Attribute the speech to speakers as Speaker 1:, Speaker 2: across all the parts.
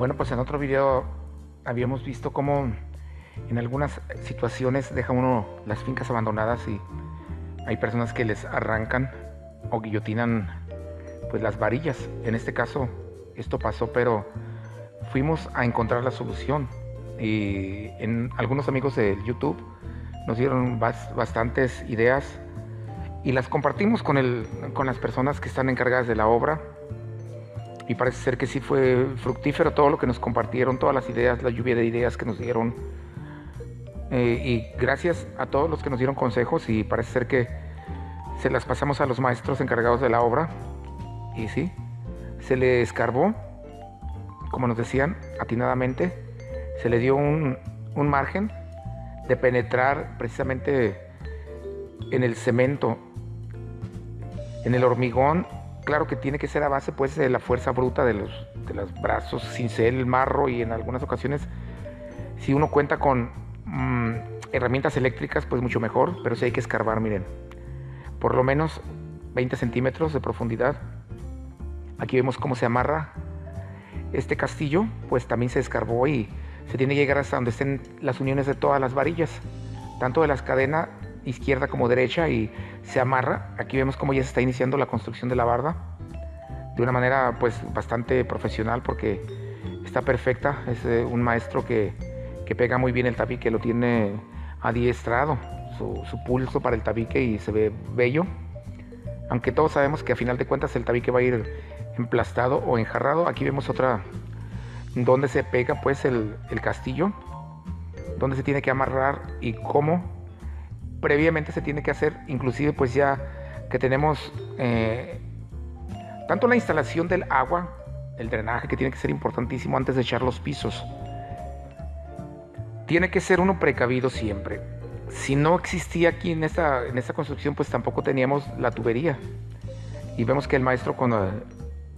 Speaker 1: Bueno, pues en otro video habíamos visto cómo en algunas situaciones deja uno las fincas abandonadas y hay personas que les arrancan o guillotinan pues las varillas. En este caso esto pasó, pero fuimos a encontrar la solución y en algunos amigos de YouTube nos dieron bastantes ideas y las compartimos con, el, con las personas que están encargadas de la obra y parece ser que sí fue fructífero todo lo que nos compartieron, todas las ideas, la lluvia de ideas que nos dieron. Eh, y gracias a todos los que nos dieron consejos y parece ser que se las pasamos a los maestros encargados de la obra. Y sí, se le escarbó, como nos decían, atinadamente, se le dio un, un margen de penetrar precisamente en el cemento, en el hormigón claro que tiene que ser a base pues de la fuerza bruta de los, de los brazos, cincel, el marro y en algunas ocasiones si uno cuenta con mm, herramientas eléctricas pues mucho mejor, pero si hay que escarbar, miren, por lo menos 20 centímetros de profundidad. Aquí vemos cómo se amarra este castillo, pues también se escarbó y se tiene que llegar hasta donde estén las uniones de todas las varillas, tanto de las cadenas izquierda como derecha y se amarra. Aquí vemos cómo ya se está iniciando la construcción de la barda de una manera pues bastante profesional porque está perfecta. Es eh, un maestro que, que, pega muy bien el tabique, lo tiene adiestrado, su, su pulso para el tabique y se ve bello. Aunque todos sabemos que a final de cuentas el tabique va a ir emplastado o enjarrado. Aquí vemos otra donde se pega pues el, el castillo, donde se tiene que amarrar y cómo previamente se tiene que hacer, inclusive pues ya que tenemos eh, tanto la instalación del agua, el drenaje que tiene que ser importantísimo antes de echar los pisos. Tiene que ser uno precavido siempre. Si no existía aquí en esta, en esta construcción, pues tampoco teníamos la tubería. Y vemos que el maestro con,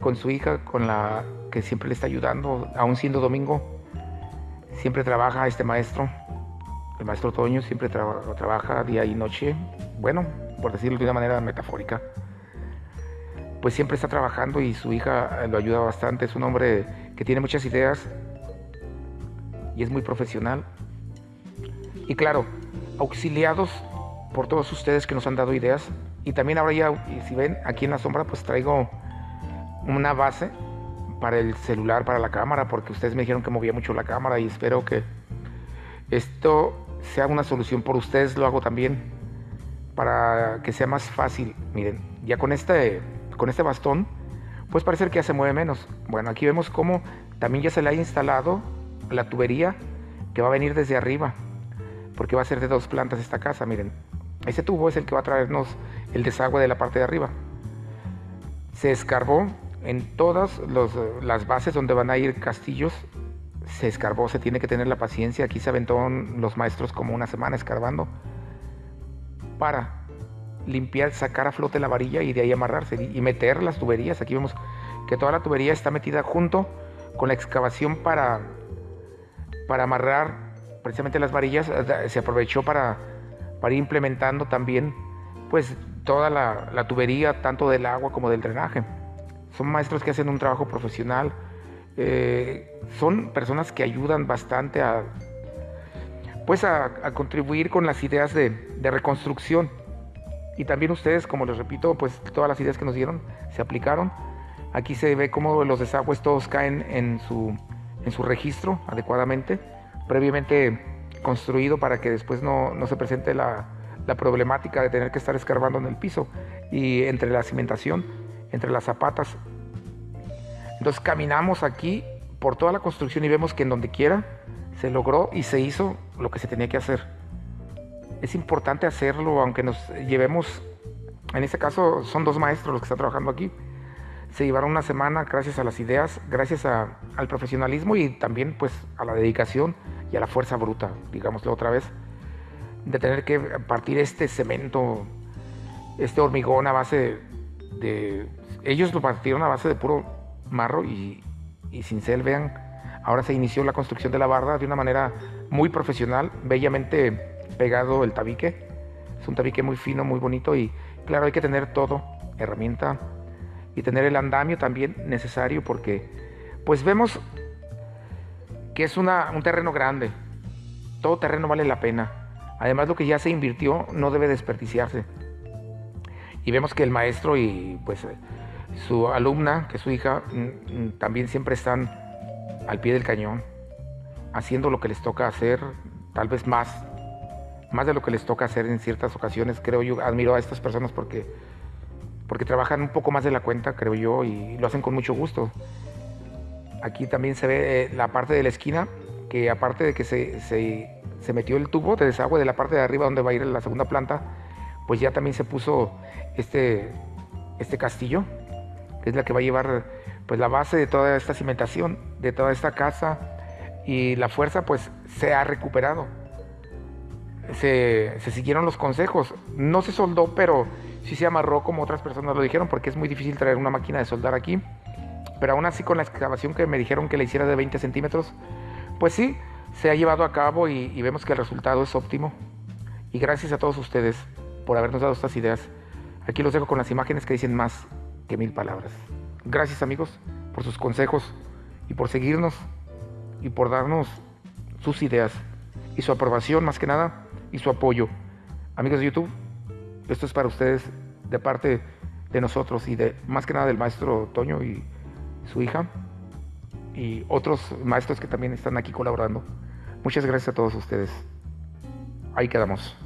Speaker 1: con su hija, con la que siempre le está ayudando, aún siendo domingo, siempre trabaja este maestro el maestro Toño siempre trabaja día y noche, bueno, por decirlo de una manera metafórica, pues siempre está trabajando y su hija lo ayuda bastante. Es un hombre que tiene muchas ideas y es muy profesional. Y claro, auxiliados por todos ustedes que nos han dado ideas. Y también ahora ya, si ven aquí en la sombra, pues traigo una base para el celular, para la cámara, porque ustedes me dijeron que movía mucho la cámara y espero que esto sea una solución por ustedes, lo hago también para que sea más fácil. Miren, ya con este, con este bastón, pues parece que ya se mueve menos. Bueno, aquí vemos cómo también ya se le ha instalado la tubería que va a venir desde arriba, porque va a ser de dos plantas esta casa, miren. Ese tubo es el que va a traernos el desagüe de la parte de arriba. Se escarbó en todas las bases donde van a ir castillos se escarbó, se tiene que tener la paciencia. Aquí se aventó los maestros como una semana escarbando para limpiar, sacar a flote la varilla y de ahí amarrarse y meter las tuberías. Aquí vemos que toda la tubería está metida junto con la excavación para, para amarrar precisamente las varillas. Se aprovechó para, para ir implementando también pues toda la, la tubería, tanto del agua como del drenaje. Son maestros que hacen un trabajo profesional eh, son personas que ayudan bastante a, pues a, contribuir con las ideas de, reconstrucción. Y también ustedes, como les repito, pues todas las ideas que nos dieron se aplicaron. Aquí se ve cómo los desagües todos caen en su, en su registro adecuadamente, previamente construido para que después no, no se presente la, la, problemática de tener que estar escarbando en el piso y entre la cimentación, entre las zapatas entonces caminamos aquí por toda la construcción y vemos que en donde quiera se logró y se hizo lo que se tenía que hacer. Es importante hacerlo, aunque nos llevemos, en este caso son dos maestros los que están trabajando aquí. Se llevaron una semana gracias a las ideas, gracias al profesionalismo y también pues a la dedicación y a la fuerza bruta, digámoslo otra vez, de tener que partir este cemento, este hormigón a base de... Ellos lo partieron a base de puro marro y, y cincel, vean, ahora se inició la construcción de la barda de una manera muy profesional, bellamente pegado el tabique. Es un tabique muy fino, muy bonito y claro, hay que tener todo, herramienta y tener el andamio también necesario porque pues vemos que es una, un terreno grande. Todo terreno vale la pena. Además lo que ya se invirtió no debe desperdiciarse. Y vemos que el maestro y pues su alumna, que es su hija, mm, mm, también siempre están al pie del cañón, haciendo lo que les toca hacer, tal vez más, más de lo que les toca hacer en ciertas ocasiones. Creo yo, admiro a estas personas porque, porque trabajan un poco más de la cuenta, creo yo, y lo hacen con mucho gusto. Aquí también se ve eh, la parte de la esquina, que aparte de que se, se, metió el tubo de desagüe de la parte de arriba donde va a ir la segunda planta, pues ya también se puso este, este castillo, que es la que va a llevar pues la base de toda esta cimentación, de toda esta casa, y la fuerza pues se ha recuperado. Se, siguieron los consejos. No se soldó, pero sí se amarró como otras personas lo dijeron, porque es muy difícil traer una máquina de soldar aquí pero aún así con la excavación que me dijeron que le hiciera de 20 centímetros, pues sí, se ha llevado a cabo y, vemos que el resultado es óptimo. Y gracias a todos ustedes por habernos dado estas ideas. Aquí los dejo con las imágenes que dicen más que mil palabras. Gracias amigos por sus consejos y por seguirnos y por darnos sus ideas y su aprobación más que nada y su apoyo. Amigos de YouTube, esto es para ustedes de parte de nosotros y de más que nada del maestro Toño y su hija y otros maestros que también están aquí colaborando. Muchas gracias a todos ustedes. Ahí quedamos.